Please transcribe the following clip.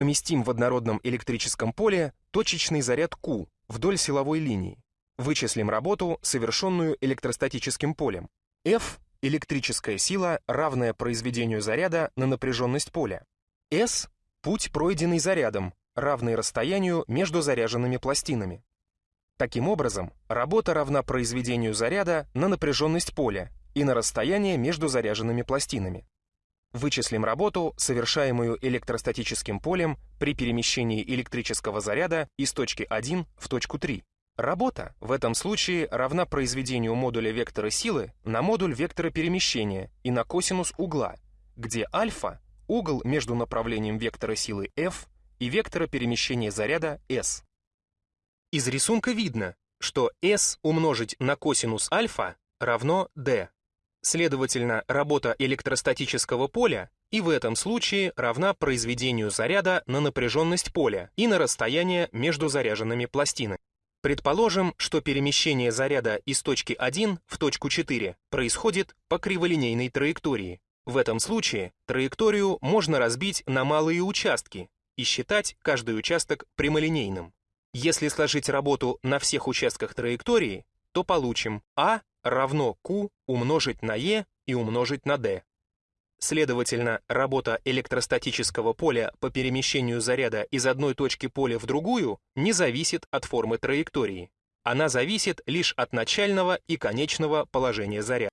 Поместим в однородном электрическом поле точечный заряд Q вдоль силовой линии. Вычислим работу, совершенную электростатическим полем. F – электрическая сила, равная произведению заряда на напряженность поля. S – путь, пройденный зарядом, равный расстоянию между заряженными пластинами. Таким образом, работа равна произведению заряда на напряженность поля и на расстояние между заряженными пластинами. Вычислим работу, совершаемую электростатическим полем при перемещении электрического заряда из точки 1 в точку 3. Работа в этом случае равна произведению модуля вектора силы на модуль вектора перемещения и на косинус угла, где альфа — угол между направлением вектора силы F и вектора перемещения заряда S. Из рисунка видно, что S умножить на косинус альфа равно D. Следовательно, работа электростатического поля и в этом случае равна произведению заряда на напряженность поля и на расстояние между заряженными пластинами. Предположим, что перемещение заряда из точки 1 в точку 4 происходит по криволинейной траектории. В этом случае траекторию можно разбить на малые участки и считать каждый участок прямолинейным. Если сложить работу на всех участках траектории, то получим А равно Q умножить на E и умножить на D. Следовательно, работа электростатического поля по перемещению заряда из одной точки поля в другую не зависит от формы траектории. Она зависит лишь от начального и конечного положения заряда.